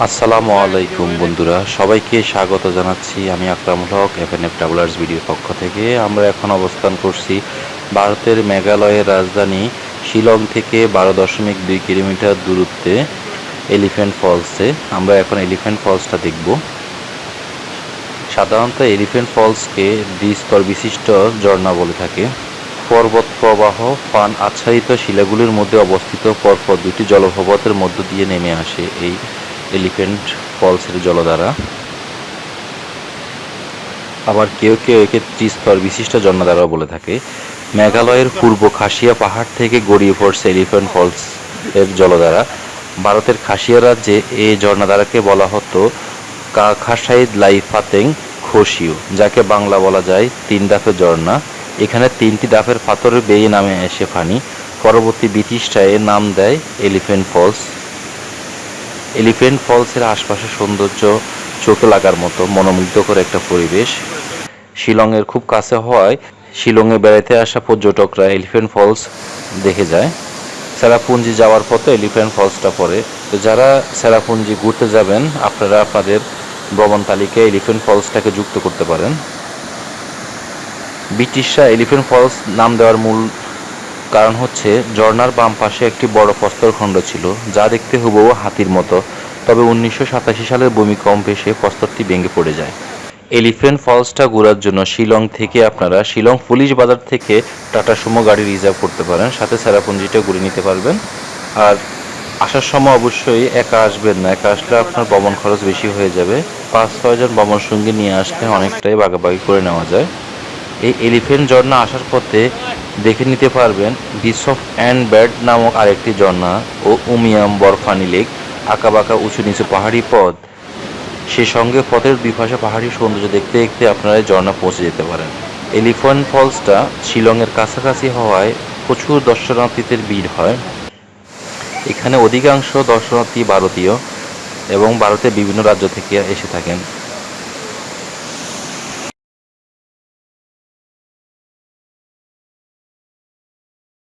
আসসালামু আলাইকুম বন্ধুরা, সবাইকে স্বাগত জানাচ্ছি আমি Akramul Haque F N F travellers ভিডিওর পক্ষ থেকে। আমরা এখন অবস্থান করছি ভারতের মেঘালয়ের রাজধানী শিলং থেকে বারো দশমিক দুই কিলোমিটার দূরত্বে এলিফ্যান্ট ফলসে। আমরা এখন এলিফ্যান্ট ফলসটা দেখব। সাধারণত এলিফ্যান্ট ফলসকে দ্বিস্তর বিশিষ্ট ঝর্ণা বলে থাকে। পর্বত প্রবাহ ফান আচ্ছাদিত শিলাগুলির মধ্যে অবস্থিত পরপর দুটি জলপ্রপাতের মধ্য দিয়ে নেমে আসে। এই এলিফ্যান্ট ফলসের জলধারা। আবার কেউ কেউ একে ত্রিস্তর বিশিষ্ট ঝর্ণাধারাও বলে থাকে। মেঘালয়ের পূর্ব খাসিয়া পাহাড় থেকে গড়িয়ে পড়ছে এলিফ্যান্ট ফলস এর জলধারা। ভারতের খাসিয়া রাজ্যে এই ঝর্ণাধারাকে বলা হতো খাসাইদ লাইফাতেং খসিউ যাকে বাংলা বলা যায় তিন দাফের ঝর্ণা। এখানে তিনটি দাফের পাথরের বেয়ে নামে এসে ফানি। পরবর্তী ব্রিটিশরা এর নাম দেয় এলিফ্যান্ট ফলস। এলিফ্যান্ট ফলসের আশপাশের সৌন্দর্য চোখে লাগার মতো মনোমুগ্ধকর একটা পরিবেশ। শিলংয়ের খুব কাছে হওয়ায় শিলংয়ে বেড়াতে আসা পর্যটকরা এলিফ্যান্ট ফলস দেখে যায়। সেরাপুঞ্জি যাওয়ার পথে এলিফ্যান্ট ফলসটা পড়ে। তো যারা সেরাপুঞ্জি ঘুরতে যাবেন, আপনারা আপনাদের ভ্রমণ তালিকায় এলিফ্যান্ট ফলসটাকে যুক্ত করতে পারেন। ব্রিটিশরা এলিফ্যান্ট ফলস নাম দেওয়ার মূল কারণ হচ্ছে ঝর্ণার বাম পাশে একটি বড় প্রস্তরখণ্ড ছিল, যা দেখতে হুবহু হাতির মতো, তবে উনিশশো সাতাশি সালের ভূমিকম্পে এসে প্রস্তরটি ভেঙে পড়ে যায়। এলিফ্যান্ট ফলসটা ঘোরার জন্য শিলং থেকে আপনারা শিলং পুলিশ বাজার থেকে টাটা সুমো গাড়ি রিজার্ভ করতে পারেন, সাথে সেরাপুঞ্জিটা ঘুরে নিতে পারবেন। আর আসার সময় অবশ্যই একা আসবেন না, একা আসলে আপনার ভ্রমণ খরচ বেশি হয়ে যাবে। পাঁচ ছয়জন ভ্রমণ সঙ্গী নিয়ে আসলে অনেকটাই বাগাবাগি করে নেওয়া যায়। এই এলিফ্যান্ট ঝর্ণা আসার পথে দেখে নিতে পারবেন বিচ অফ অ্যান্ড ব্যাড নামক আরেকটি ঝর্ণা ও উমিয়াম বরফানি লেক, আঁকাবাঁকা উঁচু নিচু পাহাড়ি পথ। সে সঙ্গে পথের দুই পাশে পাহাড়ি সৌন্দর্য দেখতে দেখতে আপনারা ঝর্ণা পৌঁছে যেতে পারেন। এলিফ্যান্ট ফলসটা শিলংয়ের কাছাকাছি হওয়ায় প্রচুর দর্শনার্থীদের ভিড় হয়। এখানে অধিকাংশ দর্শনার্থী ভারতীয় এবং ভারতের বিভিন্ন রাজ্য থেকে এসে থাকেন।